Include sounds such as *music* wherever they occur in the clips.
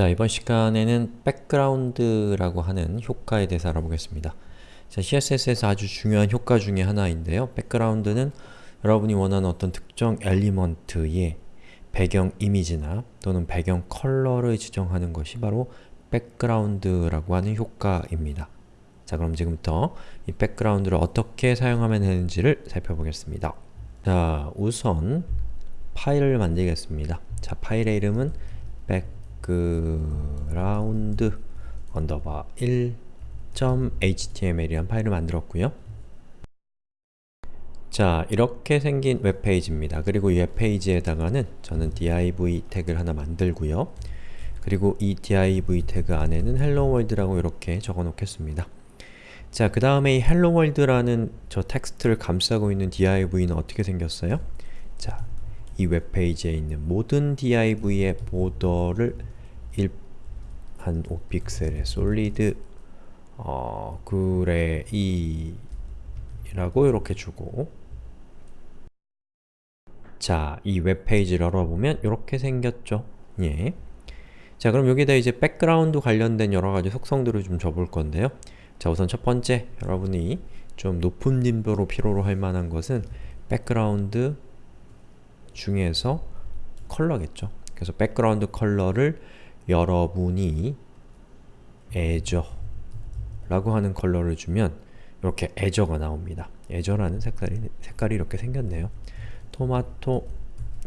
자, 이번 시간에는 백그라운드라고 하는 효과에 대해서 알아보겠습니다. 자, CSS에서 아주 중요한 효과 중에 하나인데요. 백그라운드는 여러분이 원하는 어떤 특정 element의 배경 이미지나 또는 배경 컬러를 지정하는 것이 바로 백그라운드라고 하는 효과입니다. 자, 그럼 지금부터 이 백그라운드를 어떻게 사용하면 되는지를 살펴보겠습니다. 자, 우선 파일을 만들겠습니다. 자, 파일의 이름은 background 언더바 1.html이란 파일을 만들었고요. 자, 이렇게 생긴 웹페이지입니다. 그리고 이 웹페이지에다가는 저는 div 태그를 하나 만들고요. 그리고 이 div 태그 안에는 hello world라고 이렇게 적어 놓겠습니다. 자, 그 다음에 이 hello world라는 저 텍스트를 감싸고 있는 div는 어떻게 생겼어요? 자, 이 웹페이지에 있는 모든 div의 border를 1, 한 5픽셀의 solid 어, gray 라고 이렇게 주고 자, 이 웹페이지를 열어보면 이렇게 생겼죠? 예. 자, 그럼 여기다 이제 백그라운드 관련된 여러가지 속성들을 좀 줘볼 건데요. 자, 우선 첫 번째, 여러분이 좀 높은 빈도로 필요로 할 만한 것은 백그라운드 중에서 컬러겠죠. 그래서 백그라운드 컬러를 여러분이 azure 라고 하는 컬러를 주면 이렇게 azure가 나옵니다. azure라는 색깔이, 색깔이 이렇게 생겼네요. 토마토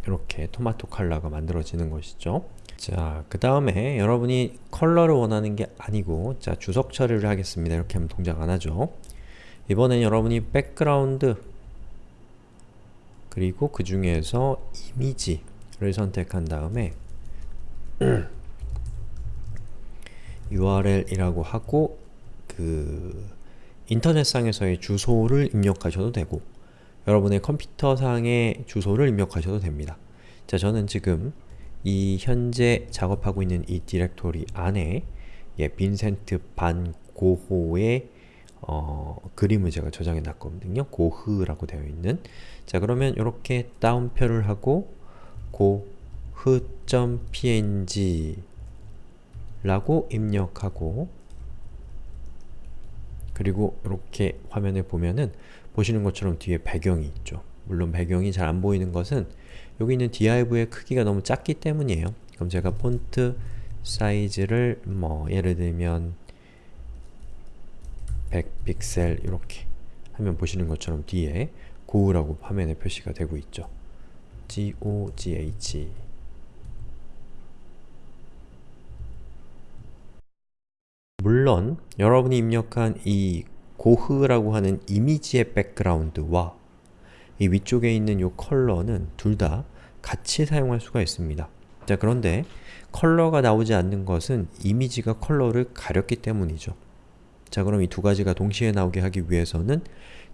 이렇게 토마토 컬러가 만들어지는 것이죠. 자, 그 다음에 여러분이 컬러를 원하는 게 아니고 자, 주석 처리를 하겠습니다. 이렇게 하면 동작 안 하죠. 이번엔 여러분이 백그라운드 그리고 그 중에서 이미지를 선택한 다음에 *clears throat* URL이라고 하고 그 인터넷상에서의 주소를 입력하셔도 되고 여러분의 컴퓨터상의 주소를 입력하셔도 됩니다. 자, 저는 지금 이 현재 작업하고 있는 이 디렉토리 안에 예, 빈센트 반 고호의 어, 그림을 제가 저장해 놨거든요. 고흐라고 되어 있는 자 그러면 이렇게 다운표를 하고 고흐.png 라고 입력하고 그리고 이렇게 화면에 보면은 보시는 것처럼 뒤에 배경이 있죠. 물론 배경이 잘 안 보이는 것은 여기 있는 div의 크기가 너무 작기 때문이에요. 그럼 제가 폰트 사이즈를 뭐 예를 들면 100픽셀 이렇게 하면 보시는 것처럼 뒤에 고우라고 화면에 표시가 되고 있죠. G-O-G-H 물론 여러분이 입력한 이 고흐라고 하는 이미지의 백그라운드와 이 위쪽에 있는 이 컬러는 둘 다 같이 사용할 수가 있습니다. 자 그런데 컬러가 나오지 않는 것은 이미지가 컬러를 가렸기 때문이죠. 자 그럼 이 두 가지가 동시에 나오게 하기 위해서는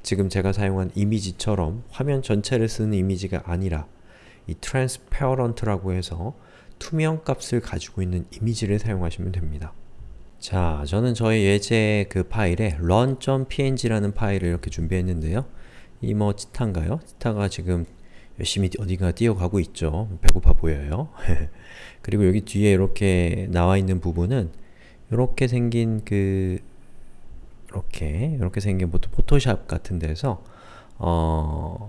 지금 제가 사용한 이미지처럼 화면 전체를 쓰는 이미지가 아니라 이 transparent라고 해서 투명 값을 가지고 있는 이미지를 사용하시면 됩니다. 자, 저는 저의 예제 그 파일에 run.png라는 파일을 이렇게 준비했는데요. 이 뭐 치타인가요? 치타가 지금 열심히 어디가 뛰어가고 있죠. 배고파 보여요. *laughs* 그리고 여기 뒤에 이렇게 나와 있는 부분은 이렇게 생긴 그 이렇게 이렇게 생긴 포토샵 같은 데서 어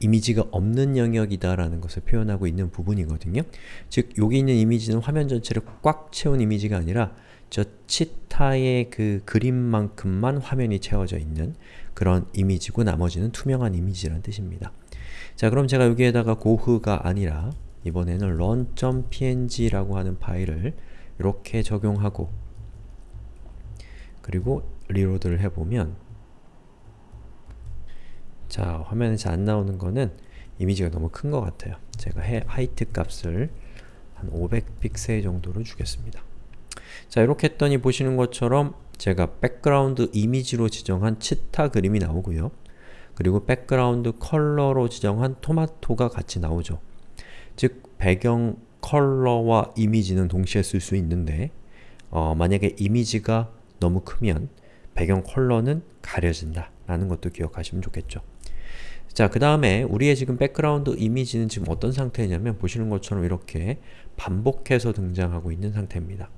이미지가 없는 영역이다라는 것을 표현하고 있는 부분이거든요. 즉, 여기 있는 이미지는 화면 전체를 꽉 채운 이미지가 아니라 저 치타의 그 그림만큼만 화면이 채워져 있는 그런 이미지고 나머지는 투명한 이미지라는 뜻입니다. 자, 그럼 제가 여기에다가 고흐가 아니라 이번에는 run.png라고 하는 파일을 이렇게 적용하고 그리고 reload를 해보면 자, 화면에 잘안 나오는 거는 이미지가 너무 큰 것 같아요. 제가 해, height 값을 한 500픽셀 정도로 주겠습니다. 자, 이렇게 했더니 보시는 것처럼 제가 백그라운드 이미지로 지정한 치타 그림이 나오고요. 그리고 백그라운드 컬러로 지정한 토마토가 같이 나오죠. 즉, 배경 컬러와 이미지는 동시에 쓸 수 있는데 어, 만약에 이미지가 너무 크면 배경 컬러는 가려진다 라는 것도 기억하시면 좋겠죠. 자, 그 다음에 우리의 지금 백그라운드 이미지는 지금 어떤 상태냐면 보시는 것처럼 이렇게 반복해서 등장하고 있는 상태입니다.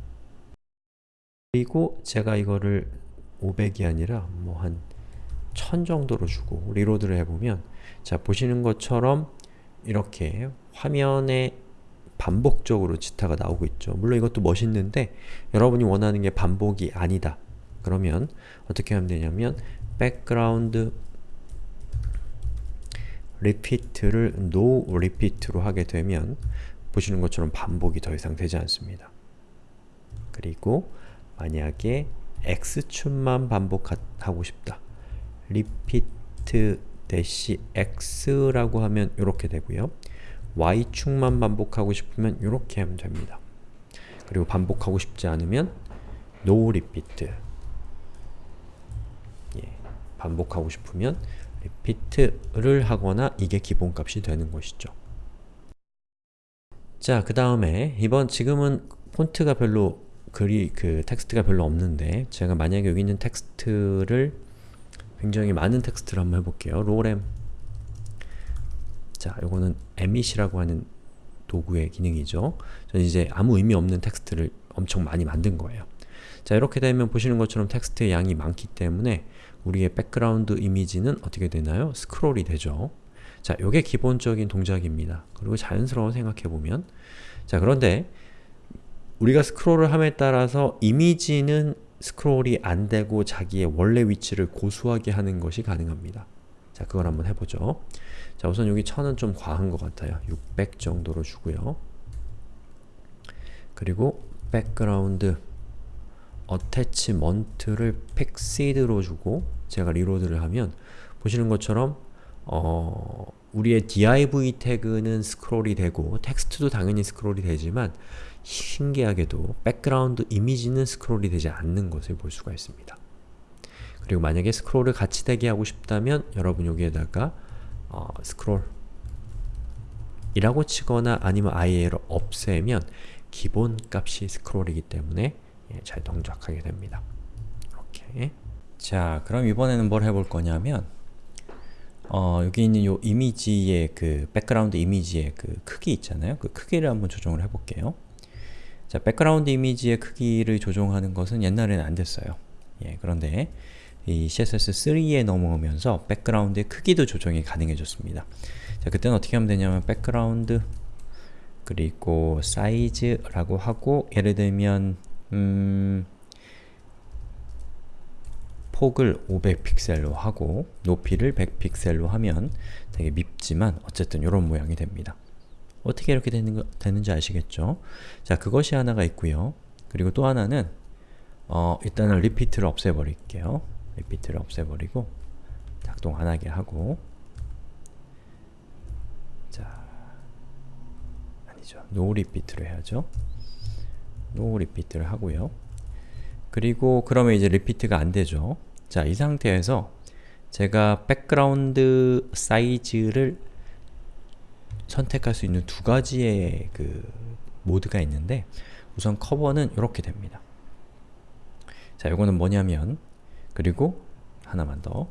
그리고 제가 이거를 500이 아니라 뭐 한 1000 정도로 주고 리로드를 해보면 자, 보시는 것처럼 이렇게 화면에 반복적으로 지타가 나오고 있죠. 물론 이것도 멋있는데 여러분이 원하는 게 반복이 아니다. 그러면 어떻게 하면 되냐면 background repeat를 no repeat로 하게 되면 보시는 것처럼 반복이 더 이상 되지 않습니다. 그리고 만약에 x축만 반복하고 싶다. repeat x라고 하면 이렇게 되고요. y축만 반복하고 싶으면 이렇게 하면 됩니다. 그리고 반복하고 싶지 않으면 no repeat 예, 반복하고 싶으면 repeat를 하거나 이게 기본값이 되는 것이죠. 자, 그 다음에 이번 지금은 폰트가 별로 글이 그 텍스트가 별로 없는데 제가 만약에 여기 있는 텍스트를 굉장히 많은 텍스트를 한번 해볼게요. lorem 자, 요거는 Emmet이라고 하는 도구의 기능이죠. 저는 이제 아무 의미 없는 텍스트를 엄청 많이 만든 거예요. 자, 이렇게 되면 보시는 것처럼 텍스트의 양이 많기 때문에 우리의 백그라운드 이미지는 어떻게 되나요? 스크롤이 되죠. 자, 요게 기본적인 동작입니다. 그리고 자연스러워 생각해보면 자, 그런데 우리가 스크롤을 함에 따라서 이미지는 스크롤이 안 되고 자기의 원래 위치를 고수하게 하는 것이 가능합니다. 자, 그걸 한번 해보죠. 자, 우선 여기 1000은 좀 과한 것 같아요. 600 정도로 주고요. 그리고 백그라운드 attachment를 fixed로 주고 제가 reload를 하면 보시는 것처럼 어, 우리의 div 태그는 스크롤이 되고 텍스트도 당연히 스크롤이 되지만 신기하게도 백그라운드 이미지는 스크롤이 되지 않는 것을 볼 수가 있습니다. 그리고 만약에 스크롤을 같이 되게 하고 싶다면 여러분 여기에다가 어, 스크롤 이라고 치거나 아니면 아예 얘를 없애면 기본 값이 스크롤이기 때문에 예, 잘 동작하게 됩니다. 이렇게 자 그럼 이번에는 뭘 해볼 거냐면 어, 여기 있는 요 이미지의 그 백그라운드 이미지의 그 크기 있잖아요. 그 크기를 한번 조정을 해볼게요. 자, 백그라운드 이미지의 크기를 조정하는 것은 옛날에는 안 됐어요. 예, 그런데 이 CSS3에 넘어오면서 백그라운드의 크기도 조정이 가능해졌습니다. 자, 그때는 어떻게 하면 되냐면 백그라운드 그리고 사이즈라고 하고 예를 들면 음, 폭을 500픽셀로 하고 높이를 100픽셀로 하면 되게 밉지만 어쨌든 이런 모양이 됩니다. 어떻게 이렇게 되는 거, 되는 지 아시겠죠? 자, 그것이 하나가 있고요. 그리고 또 하나는 어, 일단은 repeat를 없애버릴게요. repeat를 없애버리고 작동 안 하게 하고 자, 아니죠. no repeat를 해야죠. no repeat를 하고요. 그리고 그러면 이제 repeat가 안 되죠. 자, 이 상태에서 제가 백그라운드 사이즈를 선택할 수 있는 두 가지의 그 모드가 있는데 우선 커버는 이렇게 됩니다. 자, 이거는 뭐냐면 그리고 하나만 더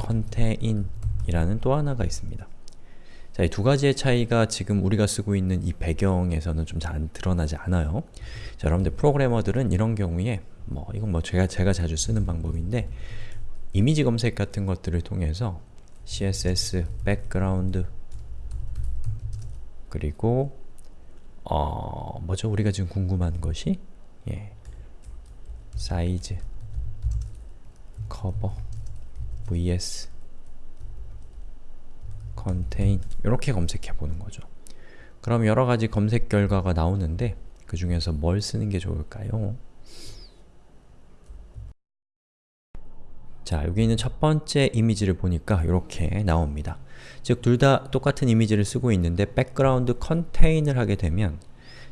contain 이라는 또 하나가 있습니다. 자, 이 두 가지의 차이가 지금 우리가 쓰고 있는 이 배경에서는 좀 잘 드러나지 않아요. 자, 여러분들 프로그래머들은 이런 경우에 뭐 이건 뭐 제가 제가 자주 쓰는 방법인데 이미지 검색 같은 것들을 통해서 CSS, 백그라운드 그리고 어 뭐죠? 우리가 지금 궁금한 것이 예. 사이즈 커버 vs contain 이렇게 검색해 보는 거죠. 그럼 여러 가지 검색 결과가 나오는데 그 중에서 뭘 쓰는 게 좋을까요? 자, 여기 있는 첫 번째 이미지를 보니까 이렇게 나옵니다. 즉, 둘 다 똑같은 이미지를 쓰고 있는데 background contain을 하게 되면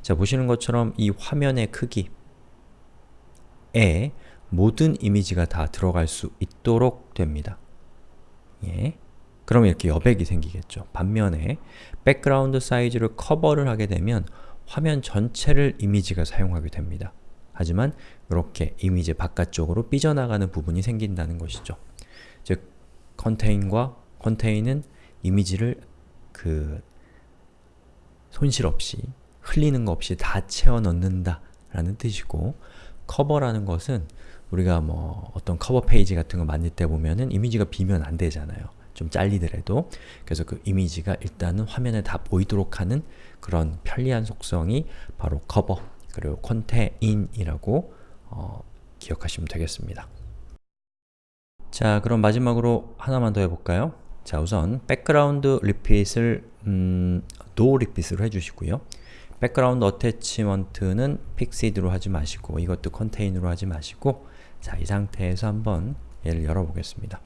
자, 보시는 것처럼 이 화면의 크기에 모든 이미지가 다 들어갈 수 있도록 됩니다. 예. 그러면 이렇게 여백이 생기겠죠. 반면에 백그라운드 사이즈를 커버를 하게 되면 화면 전체를 이미지가 사용하게 됩니다. 하지만 이렇게 이미지 바깥쪽으로 삐져나가는 부분이 생긴다는 것이죠. 즉, contain과 contain은 이미지를 그 손실 없이 흘리는 거 없이 다 채워 넣는다 라는 뜻이고 커버라는 것은 우리가 뭐 어떤 커버 페이지 같은 거 만들 때 보면은 이미지가 비면 안 되잖아요. 좀 잘리더라도 그래서 그 이미지가 일단은 화면에 다 보이도록 하는 그런 편리한 속성이 바로 커버 그리고 contain이라고 어, 기억하시면 되겠습니다. 자 그럼 마지막으로 하나만 더 해볼까요? 자 우선 백그라운드 repeat을 음, no repeat으로 해주시고요. 백그라운드 attachment는 fixed로 하지 마시고 이것도 contain으로 하지 마시고 자, 이 상태에서 한번 얘를 열어보겠습니다.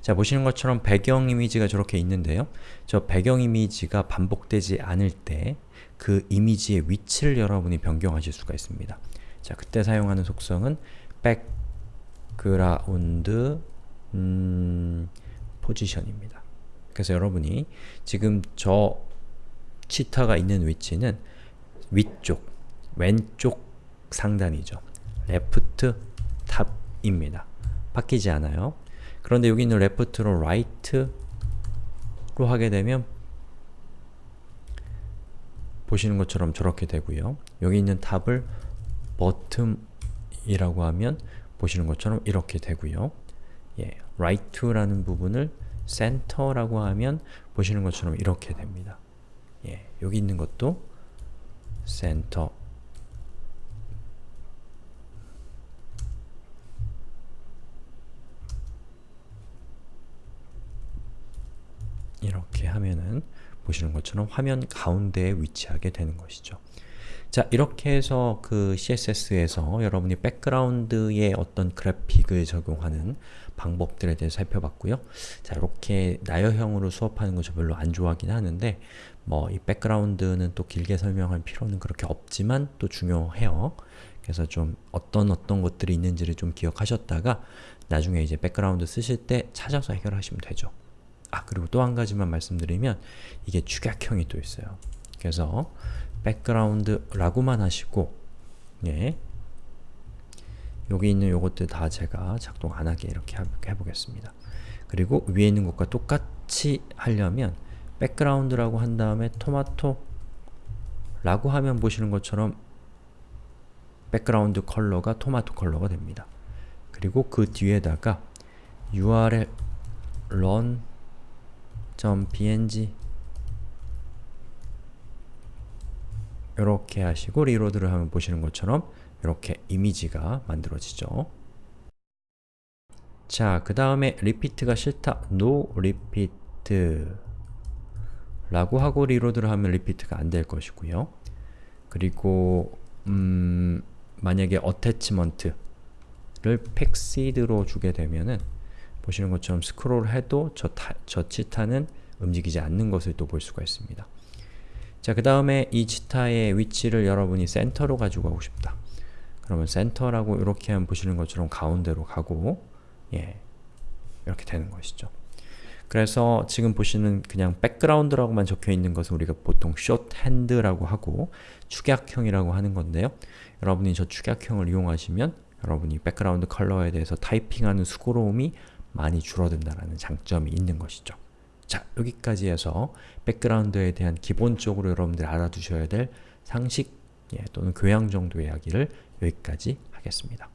자, 보시는 것처럼 배경 이미지가 저렇게 있는데요. 저 배경 이미지가 반복되지 않을 때 그 이미지의 위치를 여러분이 변경하실 수가 있습니다. 자, 그때 사용하는 속성은 background 음, 포지션입니다. 그래서 여러분이 지금 저 치타가 있는 위치는 위쪽, 왼쪽 상단이죠. left 탑입니다. 바뀌지 않아요. 그런데 여기 있는 left로 right로 하게 되면 보시는 것처럼 저렇게 되고요. 여기 있는 탑을 bottom이라고 하면 보시는 것처럼 이렇게 되고요. 예, right to라는 부분을 center라고 하면 보시는 것처럼 이렇게 됩니다. 예, 여기 있는 것도 center 이렇게 하면은 보시는 것처럼 화면 가운데에 위치하게 되는 것이죠. 자, 이렇게 해서 그 CSS에서 여러분이 백그라운드에 어떤 그래픽을 적용하는 방법들에 대해서 살펴봤고요. 자, 이렇게 나열형으로 수업하는 거저 별로 안 좋아하긴 하는데 뭐 이 백그라운드는 또 길게 설명할 필요는 그렇게 없지만 또 중요해요. 그래서 좀 어떤 어떤 것들이 있는지를 좀 기억하셨다가 나중에 이제 백그라운드 쓰실 때 찾아서 해결하시면 되죠. 아 그리고 또 한 가지만 말씀드리면 이게 축약형이 또 있어요. 그래서 백그라운드라고만 하시고 예 여기 있는 요것들 다 제가 작동 안 하게 이렇게 해보겠습니다. 그리고 위에 있는 것과 똑같이 하려면 백그라운드라고 한 다음에 토마토 라고 하면 보시는 것처럼 백그라운드 컬러가 토마토 컬러가 됩니다. 그리고 그 뒤에다가 url run .png 이렇게 하시고 reload를 하면 보시는 것처럼 이렇게 이미지가 만들어지죠. 자, 그 다음에 repeat가 싫다. no repeat 라고 하고 reload를 하면 repeat가 안 될 것이고요. 그리고 음, 만약에 attachment를 fixed로 주게 되면은 보시는 것처럼 스크롤 해도 저, 타, 저 치타는 움직이지 않는 것을 또 볼 수가 있습니다. 자, 그 다음에 이 치타의 위치를 여러분이 센터로 가지고 가고 싶다. 그러면 센터라고 이렇게 하면 보시는 것처럼 가운데로 가고 예, 이렇게 되는 것이죠. 그래서 지금 보시는 그냥 백그라운드라고만 적혀 있는 것은 우리가 보통 shorthand라고 하고 축약형이라고 하는 건데요. 여러분이 저 축약형을 이용하시면 여러분이 백그라운드 컬러에 대해서 타이핑하는 수고로움이 많이 줄어든다는 장점이 있는 것이죠. 자, 여기까지 해서 백그라운드에 대한 기본적으로 여러분들이 알아두셔야 될 상식 예, 또는 교양 정도의 이야기를 여기까지 하겠습니다.